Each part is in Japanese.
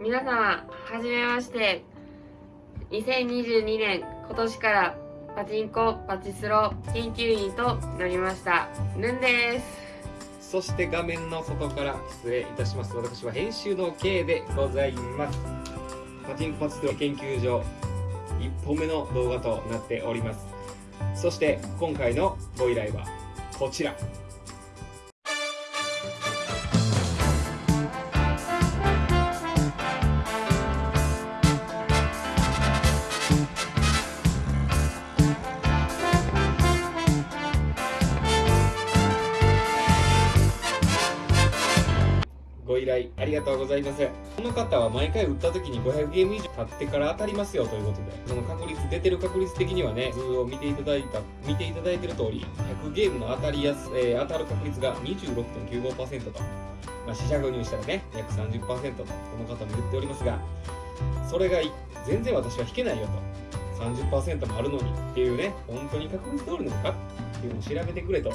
皆様はじめまして。2022年今年からパチンコパチスロ研究員となりました。ルンです。そして画面の外から失礼いたします。私は編集の K でございます。パチンコパチスロ研究所1本目の動画となっております。そして今回のご依頼はこちら。りがとうございます。この方は毎回打った時に500ゲーム以上経ってから当たりますよということでその確率出てる確率的にはね図を見ていただいた見ていただいてる通り100ゲームの当たりやす、えー、当たる確率が26.95%と、まあ、四捨五入したらね約30%とこの方も言っておりますがそれが全然私は引けないよと。30%もあるのにっていうね本当に確率通りなのかっていうのを調べてくれと。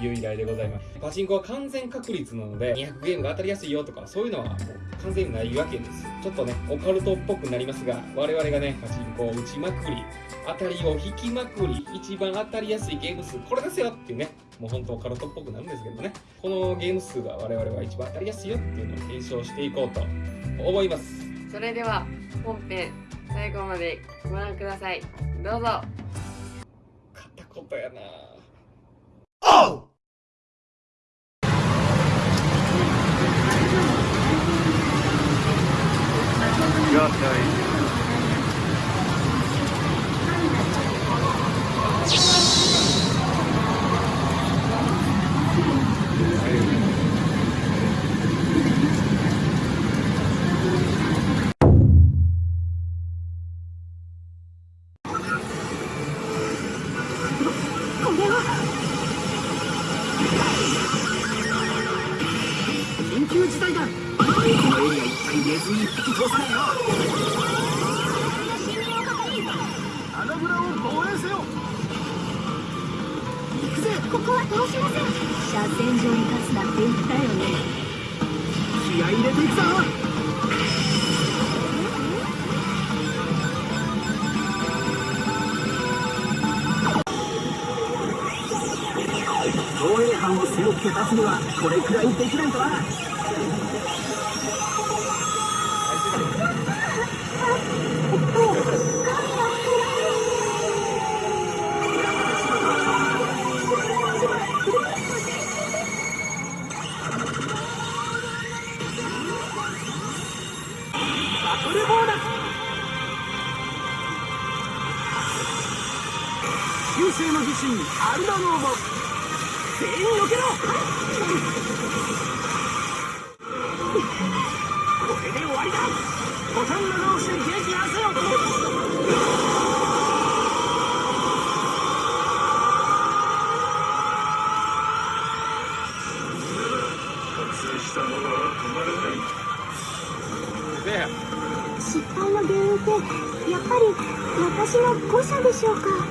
いう依頼でございます。パチンコは完全確率なので200ゲームが当たりやすいよとかそういうのはもう完全にないわけです。ちょっとねオカルトっぽくなりますが我々がねパチンコを打ちまくり当たりを引きまくり一番当たりやすいゲーム数これですよっていうねもうほんとオカルトっぽくなるんですけどね。このゲーム数が我々は一番当たりやすいよっていうのを検証していこうと思います。それでは本編最後までご覧ください。どうぞ。片言やな job, guys. 通しません車線上に立つなって言ったよね。気合い入れていくぞ。防衛班を背負って立つにはこれくらいできないとなの自信アルダローも。全員避けろ。これで終わりだ。ボタン長押しで撃破せよで失敗の原因ってやっぱり私の誤差でしょうか？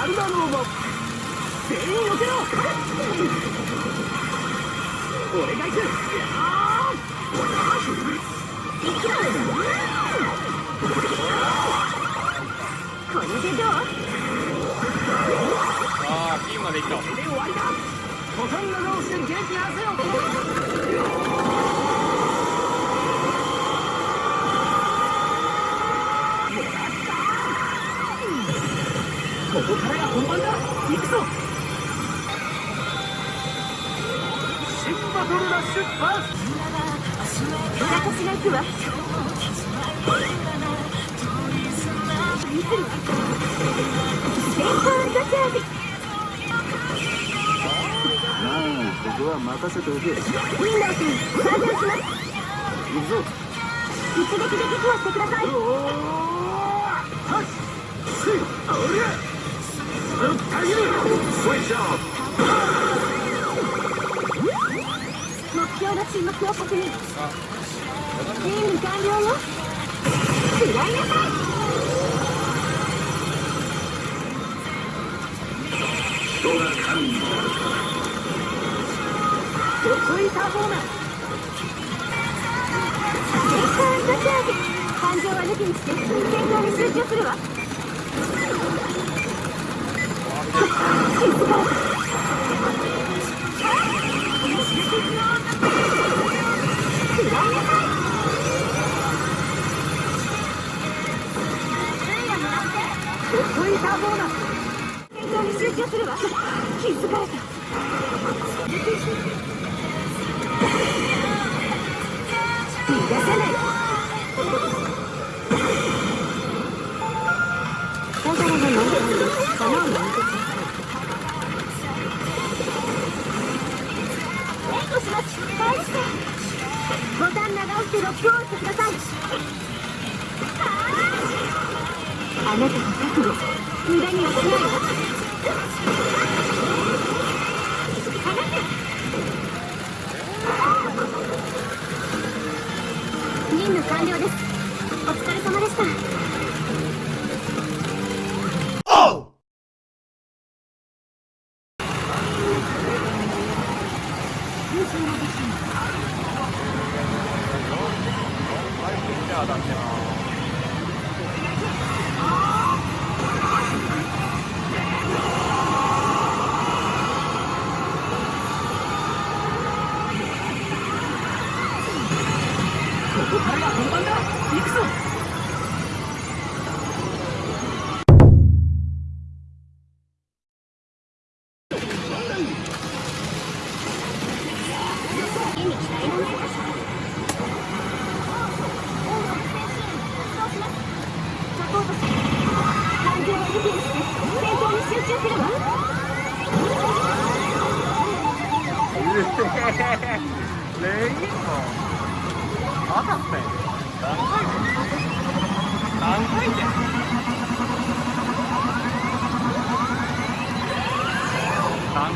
アルバノーも全員よけろ俺が行くこれでどうああ終わりだここからが本番だ。行くぞ。新バトルラッシュパス私が行くわまあここは任せておけウィンダー君参戦します行くぞ一撃で撃破してくださいおーはっしあおりゃ標の沈黙を確認任務完了よ食らいなさいドツイターボーナー先行ガチャージ感情は抜きにして戦闘に集中するわ静かン長押してくださいあなたの覚悟。無駄にはしないわ任務完了です。お疲れ様でした。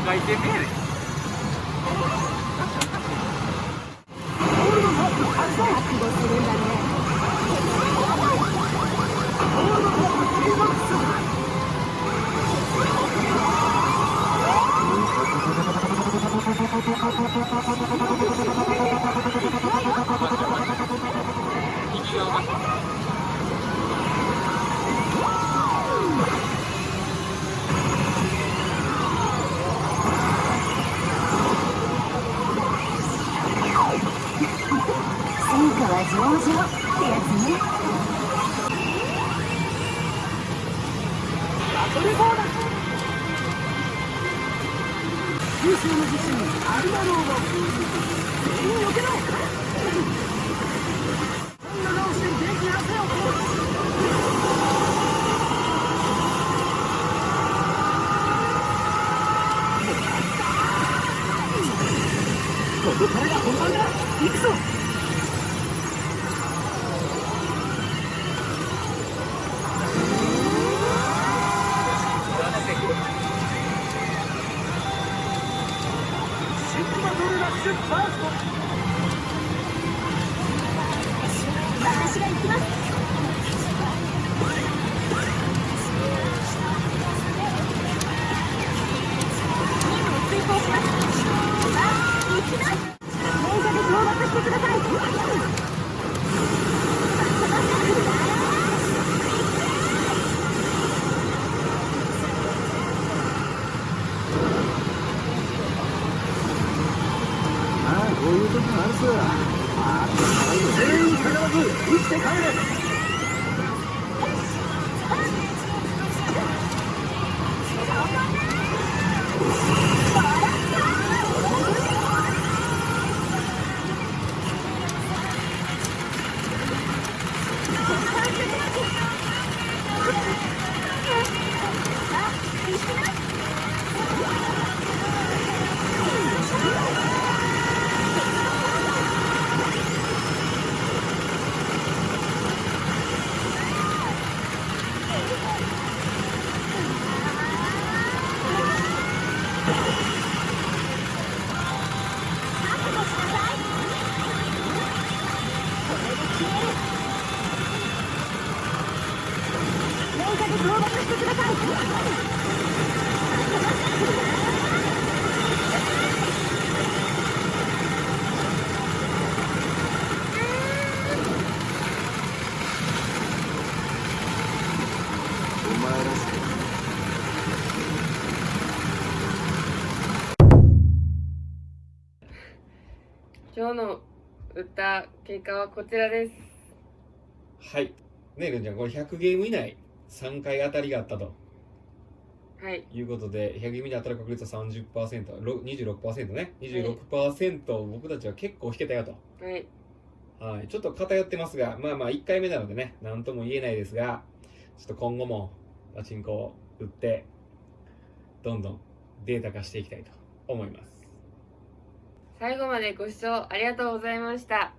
覚悟するんだね戦優勝の地震アルマローが全員避けろ今日の打った結果はこちらです。はい。ねえるんちゃんこれ100ゲーム以内3回当たりがあったと。はい。いうことで100ゲームに当たる確率は 30%26% ね26%僕たちは結構引けたよと。はい。はい、ちょっと偏ってますが、まあまあ1回目なのでね、なんとも言えないですが、ちょっと今後もパチンコを打って、どんどんデータ化していきたいと思います。最後までご視聴ありがとうございました